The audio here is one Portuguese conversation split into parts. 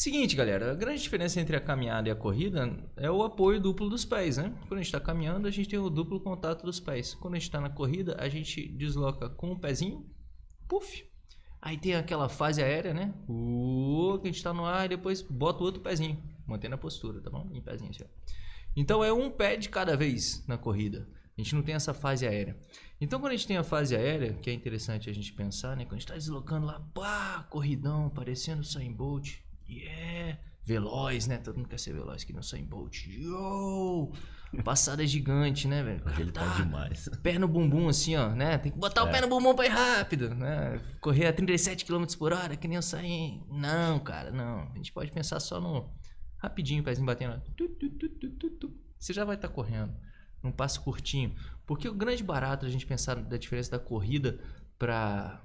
Seguinte, galera, a grande diferença entre a caminhada e a corrida é o apoio duplo dos pés, né? Quando a gente está caminhando, a gente tem o duplo contato dos pés. Quando a gente está na corrida, a gente desloca com o pezinho, puf. Aí tem aquela fase aérea, né? Uh, que a gente está no ar e depois bota o outro pezinho, mantendo a postura, tá bom? Em pezinho assim. Então é um pé de cada vez na corrida. A gente não tem essa fase aérea. Então, quando a gente tem a fase aérea, que é interessante a gente pensar, né? Quando a gente está deslocando lá, pá, corridão, parecendo o Bolt, Yeah! Veloz, né? Todo mundo quer ser veloz que não Usain Bolt. Yo! Passada gigante, né, velho? Hoje ele tá, demais. Pé no bumbum, assim, ó, né? Tem que botar é. o pé no bumbum pra ir rápido, né? Correr a 37 km por hora, que nem eu saí. Não, cara, não. A gente pode pensar só no rapidinho, o pezinho batendo. Você já vai estar tá correndo. Num passo curtinho. Porque o grande barato a gente pensar da diferença da corrida pra,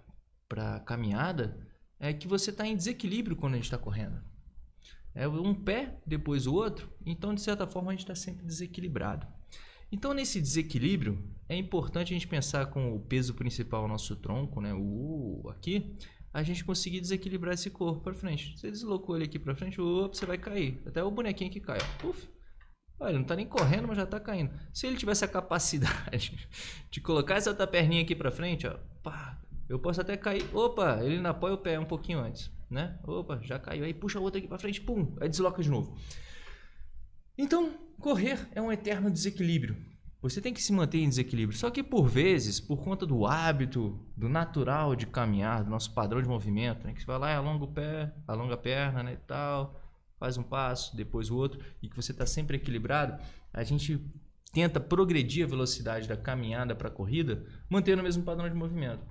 pra caminhada é que você está em desequilíbrio quando a gente está correndo. É um pé, depois o outro, então de certa forma a gente está sempre desequilibrado. Então nesse desequilíbrio é importante a gente pensar com o peso principal nosso tronco, né, o aqui, a gente conseguir desequilibrar esse corpo para frente. Você deslocou ele aqui para frente, opa, você vai cair. Até o bonequinho que cai, puf. Olha, não está nem correndo, mas já está caindo. Se ele tivesse a capacidade de colocar essa outra perninha aqui para frente, ó, pá, eu posso até cair. Opa, ele não apoia o pé um pouquinho antes, né? Opa, já caiu. Aí puxa o outro aqui para frente, pum, aí desloca de novo. Então, correr é um eterno desequilíbrio. Você tem que se manter em desequilíbrio. Só que por vezes, por conta do hábito, do natural de caminhar, do nosso padrão de movimento, né? que você vai lá e alonga o pé, alonga a perna né, e tal, faz um passo, depois o outro, e que você está sempre equilibrado, a gente tenta progredir a velocidade da caminhada para a corrida, mantendo o mesmo padrão de movimento.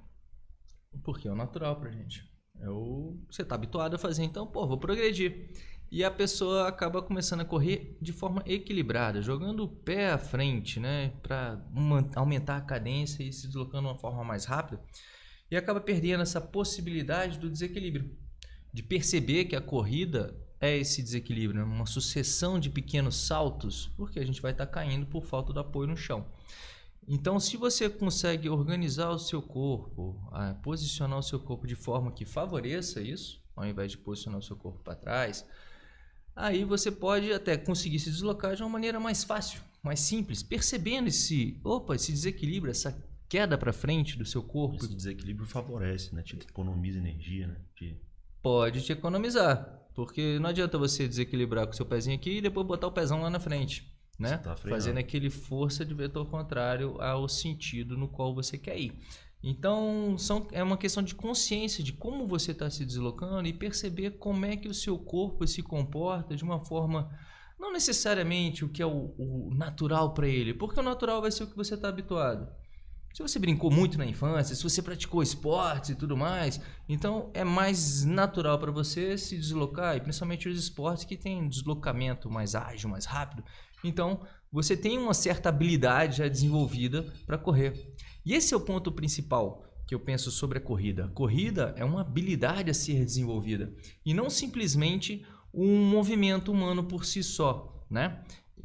Porque é o natural pra gente. É o... Você tá habituado a fazer, então, pô, vou progredir. E a pessoa acaba começando a correr de forma equilibrada, jogando o pé à frente, né? Para aumentar a cadência e se deslocando de uma forma mais rápida. E acaba perdendo essa possibilidade do desequilíbrio. De perceber que a corrida é esse desequilíbrio, né? uma sucessão de pequenos saltos, porque a gente vai estar tá caindo por falta do apoio no chão. Então, se você consegue organizar o seu corpo, posicionar o seu corpo de forma que favoreça isso, ao invés de posicionar o seu corpo para trás, aí você pode até conseguir se deslocar de uma maneira mais fácil, mais simples, percebendo esse, opa, esse desequilíbrio, essa queda para frente do seu corpo. Esse desequilíbrio favorece, né? Te economiza energia, né? Te... Pode te economizar, porque não adianta você desequilibrar com o seu pezinho aqui e depois botar o pezão lá na frente né? Tá Fazendo aquele força de vetor contrário ao sentido no qual você quer ir. Então, são, é uma questão de consciência de como você está se deslocando e perceber como é que o seu corpo se comporta de uma forma, não necessariamente o que é o, o natural para ele, porque o natural vai ser o que você está habituado. Se você brincou muito na infância, se você praticou esportes e tudo mais, então é mais natural para você se deslocar, e principalmente os esportes que têm deslocamento mais ágil, mais rápido, então, você tem uma certa habilidade já desenvolvida para correr. E esse é o ponto principal que eu penso sobre a corrida. A corrida é uma habilidade a ser desenvolvida e não simplesmente um movimento humano por si só, né?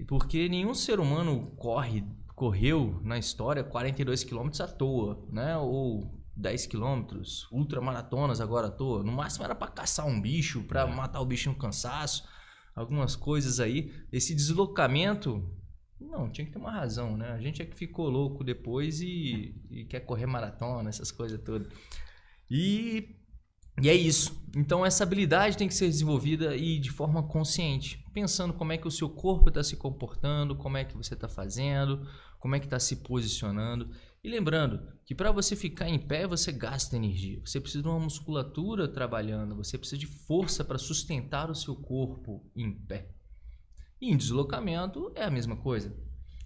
Porque nenhum ser humano corre, correu na história 42 km à toa, né? Ou 10 quilômetros, ultramaratonas agora à toa. No máximo era para caçar um bicho, para é. matar o bicho no cansaço algumas coisas aí. Esse deslocamento, não, tinha que ter uma razão, né? A gente é que ficou louco depois e, e quer correr maratona, essas coisas todas. E, e é isso. Então essa habilidade tem que ser desenvolvida e de forma consciente, pensando como é que o seu corpo está se comportando, como é que você está fazendo, como é que está se posicionando. E lembrando que para você ficar em pé, você gasta energia. Você precisa de uma musculatura trabalhando, você precisa de força para sustentar o seu corpo em pé. E em deslocamento é a mesma coisa.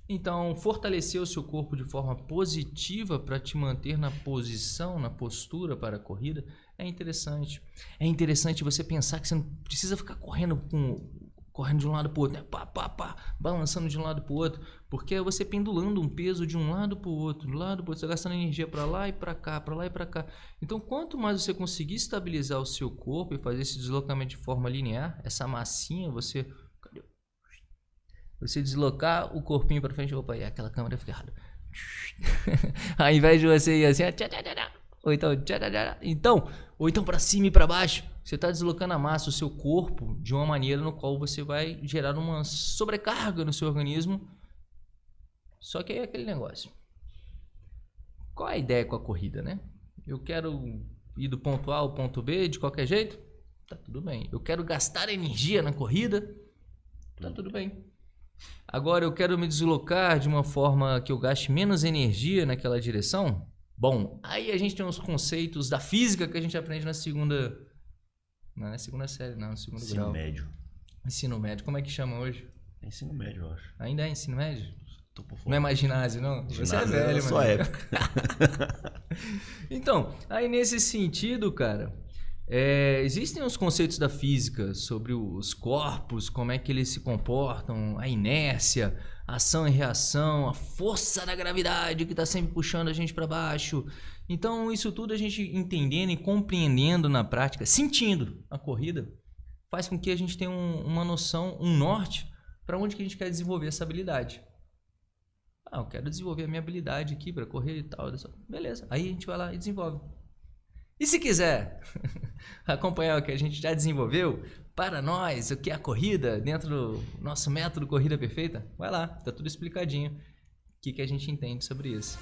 Então, fortalecer o seu corpo de forma positiva para te manter na posição, na postura para a corrida é interessante. É interessante você pensar que você não precisa ficar correndo com correndo de um lado para o outro, né? pá, pá, pá, balançando de um lado para o outro, porque é você pendulando um peso de um lado para o outro, do lado para outro, você gastando energia para lá e para cá, para lá e para cá. Então, quanto mais você conseguir estabilizar o seu corpo e fazer esse deslocamento de forma linear, essa massinha, você você deslocar o corpinho para frente, opa, e aquela câmera fica errada. Ao invés de você ir assim, ou então, então, ou então para cima e para baixo. Você está deslocando a massa, o seu corpo, de uma maneira no qual você vai gerar uma sobrecarga no seu organismo. Só que é aquele negócio. Qual a ideia com a corrida, né? Eu quero ir do ponto A ao ponto B de qualquer jeito? Tá tudo bem. Eu quero gastar energia na corrida? Tá tudo bem. Agora eu quero me deslocar de uma forma que eu gaste menos energia naquela direção? Bom, aí a gente tem os conceitos da física que a gente aprende na segunda. Não é segunda série, não, no segundo ensino grau. Ensino médio. Ensino médio. Como é que chama hoje? É ensino médio, eu acho. Ainda é ensino médio? Não é mais ginásio, não? Ginásio Você é velho, mano. Sua época. então, aí nesse sentido, cara, é, existem os conceitos da física sobre os corpos, como é que eles se comportam, a inércia, ação e reação, a força da gravidade que está sempre puxando a gente para baixo. Então, isso tudo a gente entendendo e compreendendo na prática, sentindo a corrida, faz com que a gente tenha um, uma noção, um norte para onde que a gente quer desenvolver essa habilidade. Ah, eu quero desenvolver a minha habilidade aqui para correr e tal. Beleza. Aí a gente vai lá e desenvolve. E se quiser acompanhar o que a gente já desenvolveu para nós, o que é a corrida, dentro do nosso método Corrida Perfeita, vai lá, tá tudo explicadinho. O que, que a gente entende sobre isso.